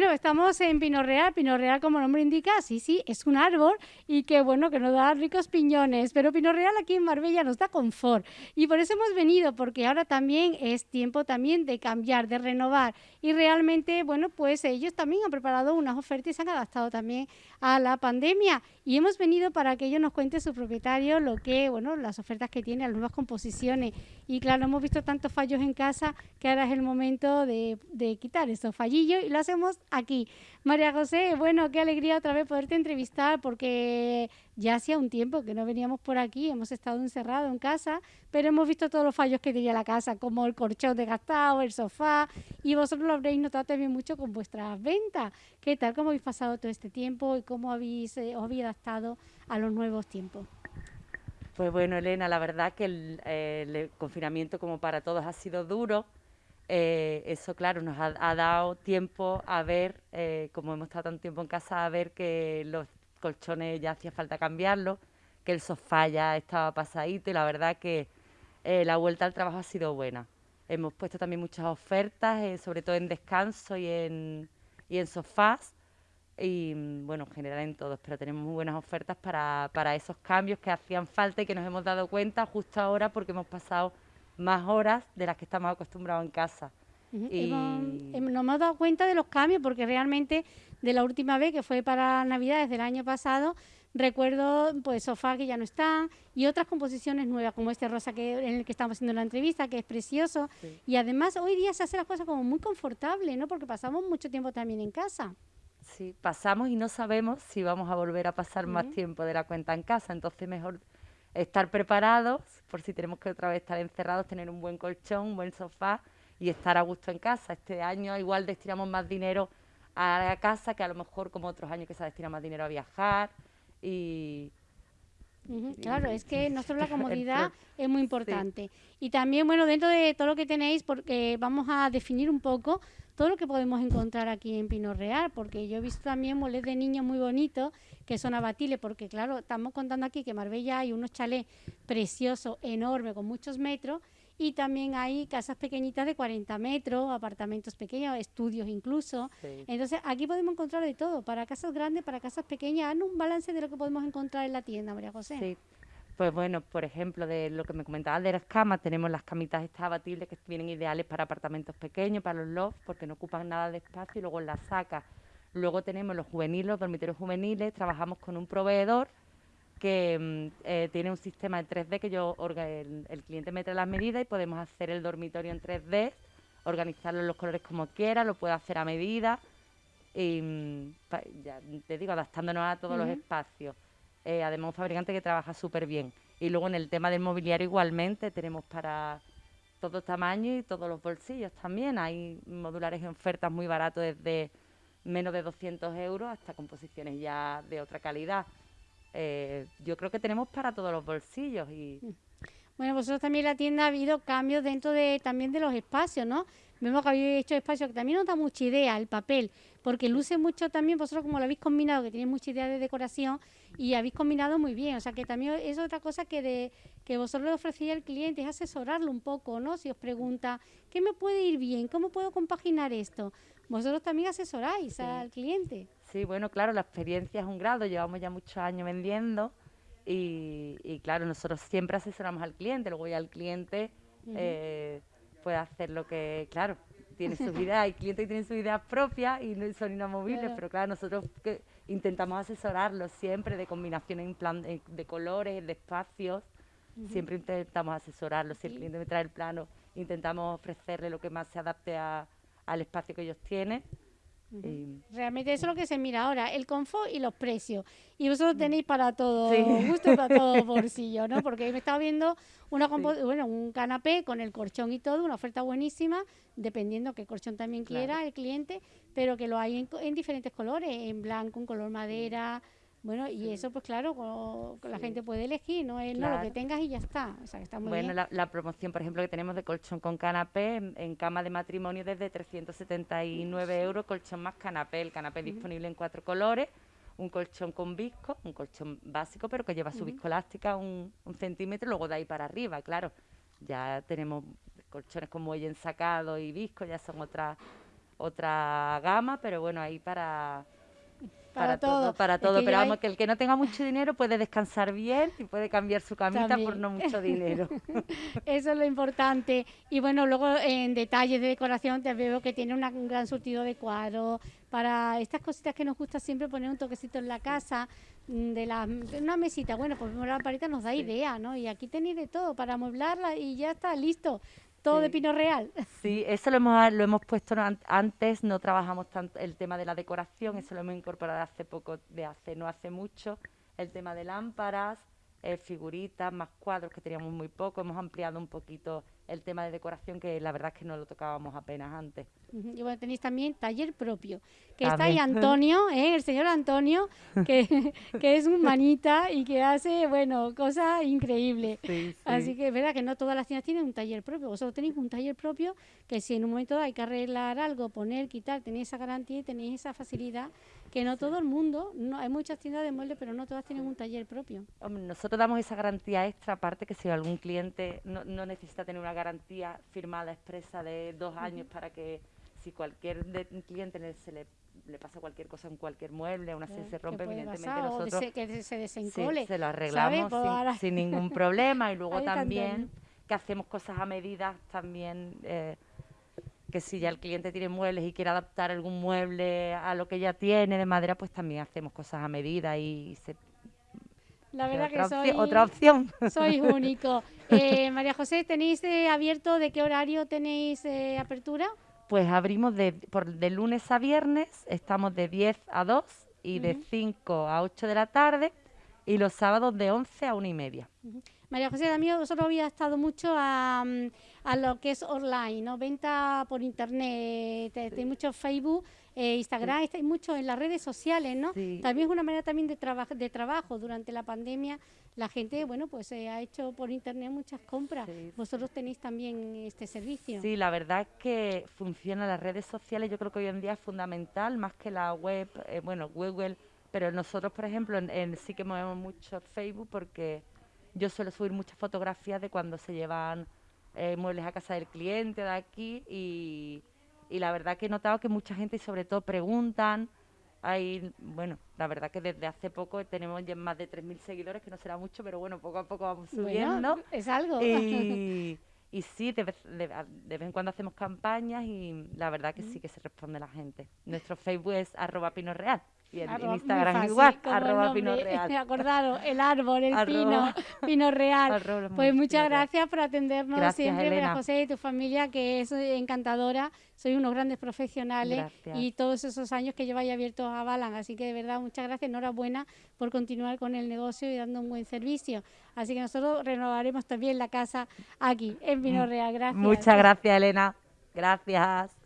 estamos en Pino Real. Pino Real, como nombre indica, sí, sí, es un árbol y que bueno, que nos da ricos piñones. Pero Pino Real aquí en Marbella nos da confort. Y por eso hemos venido, porque ahora también es tiempo también de cambiar, de renovar. Y realmente, bueno, pues ellos también han preparado unas ofertas y se han adaptado también a la pandemia. Y hemos venido para que ellos nos cuente su propietario lo que, bueno, las ofertas que tiene, las nuevas composiciones. Y claro, hemos visto tantos fallos en casa que ahora es el momento de, de quitar estos fallillos y lo hacemos aquí. María José, bueno, qué alegría otra vez poderte entrevistar porque ya hacía un tiempo que no veníamos por aquí, hemos estado encerrados en casa, pero hemos visto todos los fallos que tenía la casa, como el colchón desgastado, el sofá, y vosotros lo habréis notado también mucho con vuestras ventas. ¿Qué tal? ¿Cómo habéis pasado todo este tiempo y cómo habéis, eh, os habéis adaptado a los nuevos tiempos? Pues bueno, Elena, la verdad que el, eh, el confinamiento como para todos ha sido duro, eh, eso, claro, nos ha, dado tiempo a ver, eh, como hemos estado tanto tiempo en casa, a ver que los colchones ya hacía falta cambiarlos, que el sofá ya estaba pasadito y la verdad que eh, la vuelta al trabajo ha sido buena. Hemos puesto también muchas ofertas, sobre todo en descanso y en, y en sofás y bueno, en general en todos, pero tenemos muy buenas ofertas para, para esos cambios que hacían falta y que nos hemos dado cuenta justo ahora porque hemos pasado más horas de las que estamos acostumbrados en casa. y... nos hemos dado cuenta de los cambios porque realmente de la última vez que fue para Navidades del año pasado, recuerdo pues sofá que ya no están y otras composiciones nuevas como este rosa que en el que estamos haciendo la entrevista que es precioso. Y además hoy día se hace las cosas como muy confortable no porque pasamos mucho tiempo también en casa. Sí pasamos y no sabemos si vamos a volver a pasar más tiempo de la cuenta en casa. Entonces mejor estar preparados por si tenemos que otra vez estar encerrados, tener un buen colchón, un buen sofá y estar a gusto en casa. Este año igual destinamos más dinero a la casa que a lo mejor como otros años que se destina más dinero a viajar y, claro, es que nosotros la comodidad es muy importante. Y también, bueno, dentro de todo lo que tenéis, porque vamos a definir un poco todo lo que podemos encontrar aquí en Pino Real, porque yo he visto también moles de niños muy bonitos que son abatibles, porque claro, estamos contando aquí que en Marbella hay unos chalés preciosos, enormes, con muchos metros, y también hay casas pequeñitas de 40 metros, apartamentos pequeños, estudios incluso. Entonces, aquí podemos encontrar de todo, para casas grandes, para casas pequeñas. Un balance de lo que podemos encontrar en la tienda, María José. Sí. Pues bueno, por ejemplo, de lo que me comentabas de las camas, tenemos las camitas estas abatibles que vienen ideales para apartamentos pequeños, para los lofts, porque no ocupan nada de espacio y luego las sacas. Luego tenemos los juveniles, los dormitorios juveniles, trabajamos con un proveedor que mm, eh, tiene un sistema en 3D que yo el, el, cliente mete las medidas y podemos hacer el dormitorio en 3D, organizarlo en los colores como quiera, lo puede hacer a medida y mm, ya te digo, adaptándonos a todos los espacios. Eh, además un fabricante que trabaja súper bien. Y luego en el tema del mobiliario igualmente tenemos para todos tamaños y todos los bolsillos también. Hay modulares en ofertas muy baratos desde menos de 200 euros hasta composiciones ya de otra calidad. Eh, yo creo que tenemos para todos los bolsillos y... Bueno, vosotros también en la tienda ha habido cambios dentro de también de los espacios, ¿no? Vemos que habéis hecho espacios que también nos da mucha idea, el papel, porque luce mucho también, vosotros como lo habéis combinado, que tenéis mucha idea de decoración y habéis combinado muy bien, o sea que también es otra cosa que de que vosotros le ofrecéis al cliente, es asesorarlo un poco, ¿no? Si os pregunta, ¿qué me puede ir bien? ¿Cómo puedo compaginar esto? Vosotros también asesoráis al cliente. Sí, bueno, claro, la experiencia es un grado, llevamos ya muchos años vendiendo y, claro, nosotros siempre asesoramos al cliente, luego ya el cliente eh, puede hacer lo que, claro, tiene su vida, hay clientes que tienen su ideas propias y no son inamovibles, pero claro, nosotros que intentamos asesorarlos siempre de combinaciones de, colores, de espacios, siempre intentamos asesorarlos, si el cliente me trae el plano, intentamos ofrecerle lo que más se adapte al espacio que ellos tienen Realmente eso es lo que se mira ahora, el confort y los precios. Y vosotros tenéis para todo, gusto para todo bolsillo, ¿no? Porque me estaba viendo una bueno, un canapé con el colchón y todo, una oferta buenísima, dependiendo qué colchón también quiera el cliente, pero que lo hay en, en diferentes colores, en blanco, en color madera, bueno, y eso, pues claro, la gente puede elegir, no es no, lo que tengas y ya está. O sea, está muy bueno, La, promoción, por ejemplo, que tenemos de colchón con canapé en, cama de matrimonio desde 379 euros, colchón más canapé. El canapé disponible en cuatro colores, un colchón con visco, un colchón básico, pero que lleva su viscoelástica un, un centímetro, luego de ahí para arriba, claro. Ya tenemos colchones con muelle ensacado y visco, ya son otras otra gama, pero bueno, ahí para Para todo. para Es todo. que Pero vamos, que el que no tenga mucho dinero puede descansar bien y puede cambiar su camita por no mucho dinero. Eso es lo importante. Y bueno, luego en detalles de decoración te veo que tiene una- un gran surtido de cuadros. Para estas cositas que nos gusta siempre poner un toquecito en la casa, mm, de, la, de una mesita. Bueno, pues la parita nos da idea, ¿no? Y aquí tenéis de todo para amueblarla y ya está listo. Todo de pino real. Sí, eso lo hemos, lo hemos puesto antes, no trabajamos tanto el tema de la decoración, eso lo hemos incorporado hace poco, de hace no hace mucho, el tema de lámparas, eh, figuritas, más cuadros que teníamos muy poco, hemos ampliado un poquito el tema de decoración que la verdad es que no lo tocábamos apenas antes. Y bueno, tenéis también taller propio, que está ahí. Antonio, ¿eh? el señor Antonio, que, que es un manita y que hace, bueno, cosas increíbles. Sí, Así que es verdad que no todas las tiendas tienen un taller propio. Vosotros tenéis un taller propio que si en un momento dado hay que arreglar algo, poner, quitar, tenéis esa garantía y tenéis esa facilidad que no todo el mundo, no hay muchas tiendas de muebles, pero no todas tienen un taller propio. Hombre, nosotros damos esa garantía extra, aparte que si algún cliente no, no necesita tener una garantía firmada expresa de dos años para que si cualquier de- cliente se le, le pasa cualquier cosa en cualquier mueble, Claro, se que rompe, evidentemente pasar, nosotros dese- que se sí, desencole. se lo arreglamos Pues sin, ahora- sin ningún problema y luego también Antonio. que hacemos cosas a medida también. eh, que si ya el cliente tiene muebles y quiere adaptar algún mueble a lo que ya tiene de madera, pues también hacemos cosas a medida y se, La verdad que opción, soy, otra opción. sois único. Eh, María José, ¿tenéis eh, abierto de qué horario tenéis eh, apertura? Pues abrimos de, por, de lunes a viernes, estamos de 10 a 2 y de 5 a 8 de la tarde y los sábados de 11 a 1 y media. María José, también vosotros habéis estado mucho a, a lo que es online, ¿no? Venta por internet, te- tenéis mucho Facebook, eh, Instagram, estáis mucho en las redes sociales, ¿no? Sí. También es una manera también de, traba- de trabajo. Durante la pandemia la gente, bueno, pues eh, ha hecho por internet muchas compras. Sí, Vosotros tenéis también este servicio. Sí, la verdad es que funciona las redes sociales, yo creo que hoy en día es fundamental, más que la web, eh, bueno, Google, pero nosotros, por ejemplo, en, en- sí que movemos mucho Facebook porque yo suelo subir muchas fotografías de cuando se llevan eh, muebles a casa del cliente de aquí y, y la verdad que he notado que mucha gente y sobre todo preguntan. Hay, bueno, la verdad que desde hace poco tenemos ya más de 3.000 seguidores, que no será mucho, pero bueno, poco a poco vamos subiendo. Bueno, es algo. Y, y sí, de vez, de, de vez en cuando hacemos campañas y la verdad que sí que se responde la gente. Nuestro Facebook es arroba pino real y en, en Arroba- muy Instagram fácil, igual, arroba pino nombre. real. Acordaros, el árbol, el pino, Arroba- pino real. arroba Pues pino muchas real. gracias por atendernos Gracias, siempre, María. José y tu familia, que es encantadora. Sois unos grandes profesionales Gracias. y todos esos años que lleváis abiertos a Balan. Así que de verdad, muchas gracias. Enhorabuena por continuar con el negocio y dando un buen servicio. Así que nosotros renovaremos también la casa aquí, en Pino Real. Gracias. Muchas gracias, Elena. Gracias.